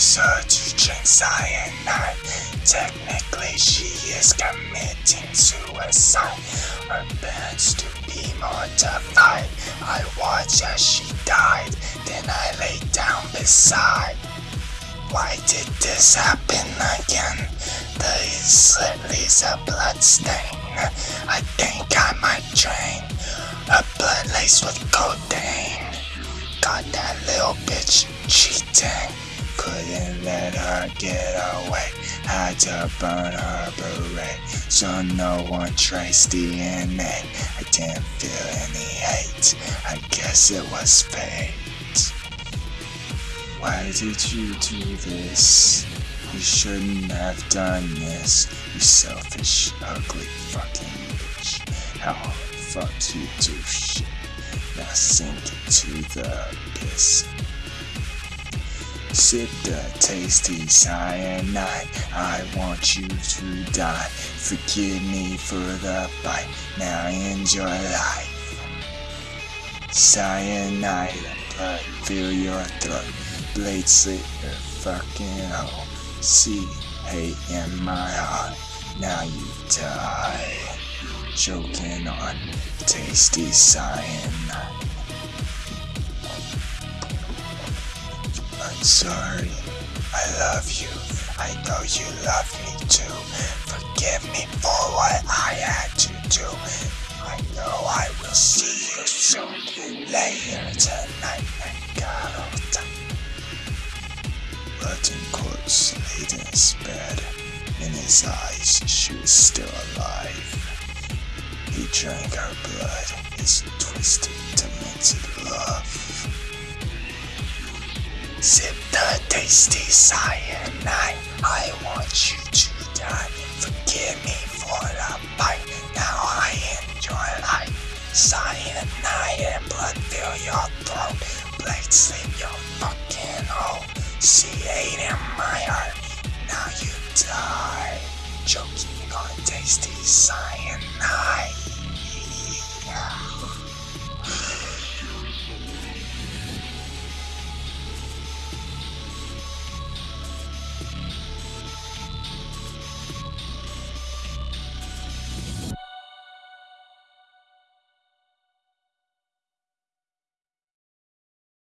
her to drink cyanide. Technically, she is committing suicide. Her parents to be mortified. I watched as she died, then I lay down beside. Why did this happen again? The slit leaves a blood stain. I think I might drain. A blood laced with codeine. Got that little bitch cheating. Couldn't let her get away. Had to burn her beret. So no one traced DNA. I didn't feel any hate. I guess it was fate. Why did you do this? You shouldn't have done this. You selfish, ugly fucking bitch. How the fuck you do shit? Now sink into the abyss. Sip the tasty cyanide. I want you to die. Forgive me for the bite. Now enjoy life. Cyanide and blood fill your throat. Blade slit your fucking hole. See hate in my heart. Now you die. Choking on tasty cyanide. I'm sorry. I love you. I know you love me too. Forgive me for what I had to do. I know I will see you soon. Later tonight, Garota. Rotten corpse laid in his bed. In his eyes, she was still alive. He drank her blood, his twisted, demented love. Sip the tasty cyanide. I want you to die. Forgive me for the bite. Now I enjoy life. Cyanide and blood fill your throat. Blade slit your fucking hole. C8 in my heart. Now you die. Choking on tasty cyanide.